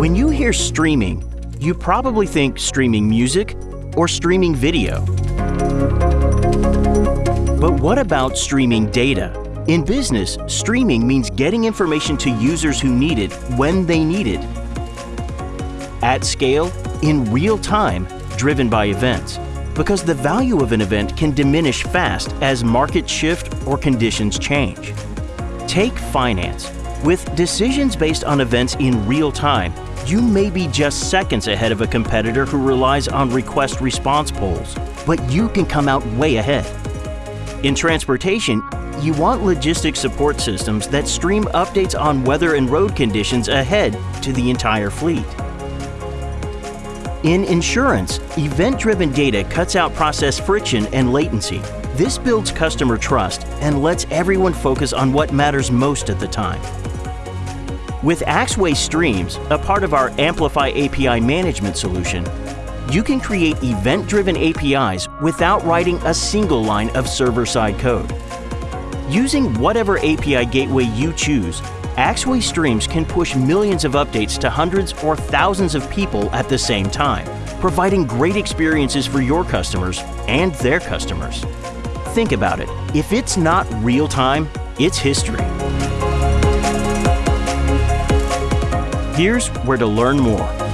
When you hear streaming, you probably think streaming music or streaming video. But what about streaming data? In business, streaming means getting information to users who need it when they need it. At scale, in real time, driven by events. Because the value of an event can diminish fast as markets shift or conditions change. Take finance. With decisions based on events in real time, you may be just seconds ahead of a competitor who relies on request response polls, but you can come out way ahead. In transportation, you want logistics support systems that stream updates on weather and road conditions ahead to the entire fleet. In insurance, event-driven data cuts out process friction and latency. This builds customer trust and lets everyone focus on what matters most at the time. With Axway Streams, a part of our Amplify API management solution, you can create event-driven APIs without writing a single line of server-side code. Using whatever API gateway you choose, Axway Streams can push millions of updates to hundreds or thousands of people at the same time, providing great experiences for your customers and their customers. Think about it. If it's not real time, it's history. Here's where to learn more.